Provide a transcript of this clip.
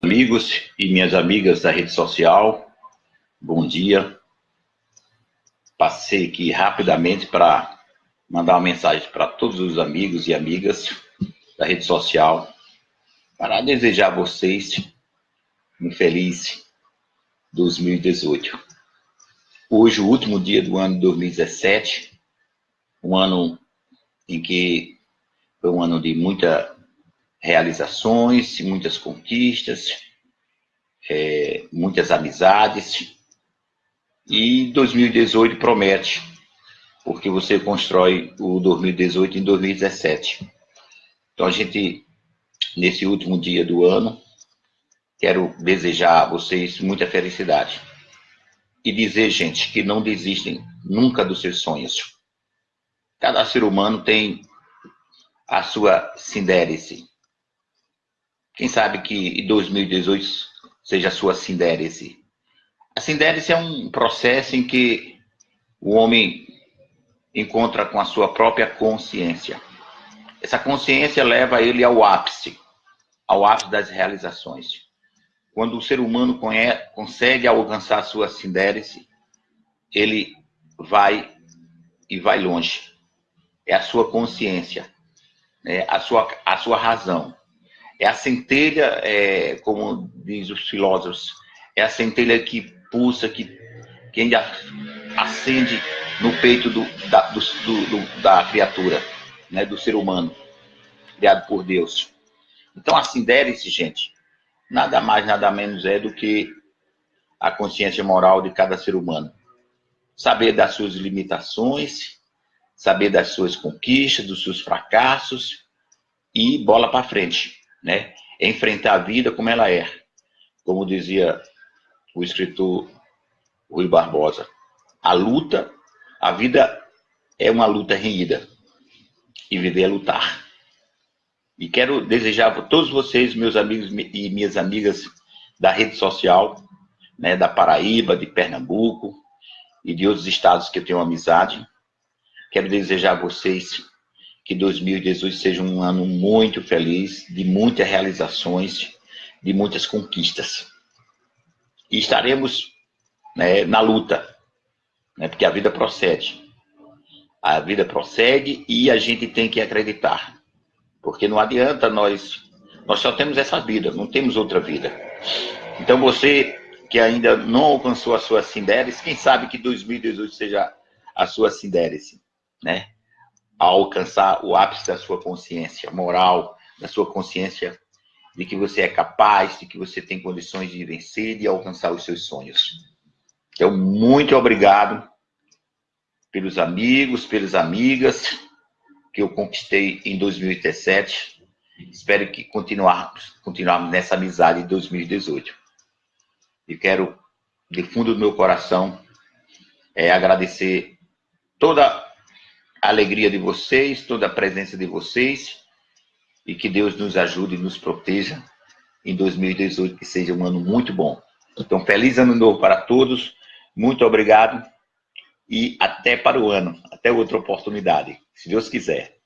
amigos e minhas amigas da rede social, bom dia. Passei aqui rapidamente para mandar uma mensagem para todos os amigos e amigas da rede social, para desejar a vocês um feliz 2018. Hoje, o último dia do ano 2017, um ano em que foi um ano de muita realizações, muitas conquistas, é, muitas amizades. E 2018 promete, porque você constrói o 2018 em 2017. Então a gente, nesse último dia do ano, quero desejar a vocês muita felicidade. E dizer, gente, que não desistem nunca dos seus sonhos. Cada ser humano tem a sua sindérice, quem sabe que em 2018 seja a sua sindérice. A sindérice é um processo em que o homem encontra com a sua própria consciência. Essa consciência leva ele ao ápice, ao ápice das realizações. Quando o ser humano consegue alcançar a sua sindérice, ele vai e vai longe. É a sua consciência, é a, sua, a sua razão. É a centelha, é, como diz os filósofos, é a centelha que pulsa, que, que acende no peito do, da, do, do, da criatura, né, do ser humano, criado por Deus. Então, a sindérice, gente, nada mais, nada menos é do que a consciência moral de cada ser humano. Saber das suas limitações, saber das suas conquistas, dos seus fracassos e bola para frente né? É enfrentar a vida como ela é. Como dizia o escritor Rui Barbosa, a luta, a vida é uma luta renhida. E viver é lutar. E quero desejar a todos vocês, meus amigos e minhas amigas da rede social, né, da Paraíba, de Pernambuco e de outros estados que eu tenho amizade. Quero desejar a vocês que 2018 seja um ano muito feliz, de muitas realizações, de muitas conquistas. E estaremos né, na luta, né, porque a vida procede. A vida prossegue e a gente tem que acreditar. Porque não adianta nós. Nós só temos essa vida, não temos outra vida. Então você que ainda não alcançou a sua sindérice, quem sabe que 2018 seja a sua sindérice, né? A alcançar o ápice da sua consciência moral, da sua consciência de que você é capaz, de que você tem condições de vencer e alcançar os seus sonhos. Então, muito obrigado pelos amigos, pelas amigas que eu conquistei em 2017. Espero que continuarmos, continuarmos nessa amizade em 2018. E quero, de fundo do meu coração, é, agradecer toda a alegria de vocês, toda a presença de vocês e que Deus nos ajude e nos proteja em 2018, que seja um ano muito bom. Então, feliz ano novo para todos, muito obrigado e até para o ano, até outra oportunidade, se Deus quiser.